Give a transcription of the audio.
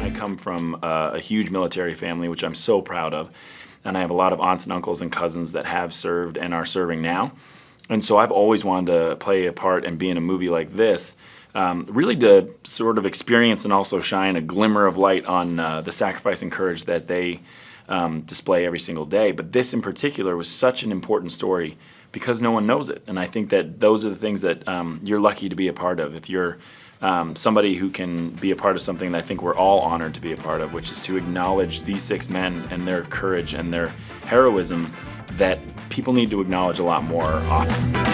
I come from a, a huge military family, which I'm so proud of. And I have a lot of aunts and uncles and cousins that have served and are serving now. And so I've always wanted to play a part and be in a movie like this, um, really to sort of experience and also shine a glimmer of light on uh, the sacrifice and courage that they um, display every single day. But this in particular was such an important story because no one knows it. And I think that those are the things that um, you're lucky to be a part of. If you're um, somebody who can be a part of something that I think we're all honored to be a part of, which is to acknowledge these six men and their courage and their heroism that people need to acknowledge a lot more often.